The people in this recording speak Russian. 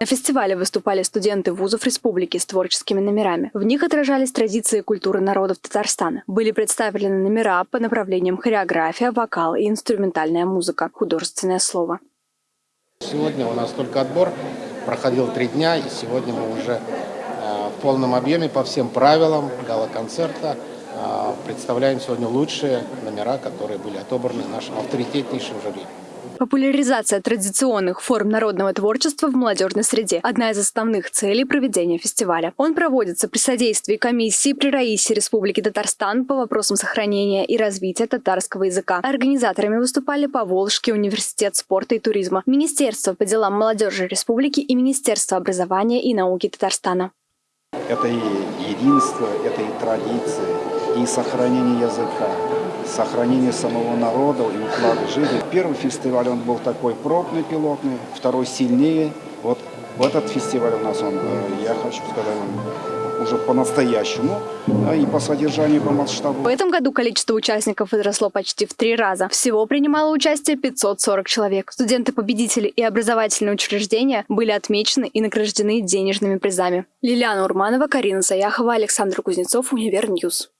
На фестивале выступали студенты вузов республики с творческими номерами. В них отражались традиции и культуры народов Татарстана. Были представлены номера по направлениям хореография, вокал и инструментальная музыка, художественное слово. Сегодня у нас только отбор, проходил три дня, и сегодня мы уже э, в полном объеме по всем правилам гала-концерта э, представляем сегодня лучшие номера, которые были отобраны нашим авторитетнейшим жюри. Популяризация традиционных форм народного творчества в молодежной среде – одна из основных целей проведения фестиваля. Он проводится при содействии комиссии при Раисе Республики Татарстан по вопросам сохранения и развития татарского языка. Организаторами выступали Поволжский университет спорта и туризма, Министерство по делам молодежи Республики и Министерство образования и науки Татарстана. Это и единство, это и традиции, и сохранение языка, сохранение самого народа и уклада жизни. Первый фестиваль он был такой пробный, пилотный, второй сильнее. Вот в этот фестиваль у нас он, э, я хочу сказать, уже по-настоящему и по содержанию, по масштабу. В этом году количество участников возросло почти в три раза. Всего принимало участие 540 человек. Студенты-победители и образовательные учреждения были отмечены и награждены денежными призами. Лилиана Урманова, Карина Заяхова, Александр Кузнецов, Универ News.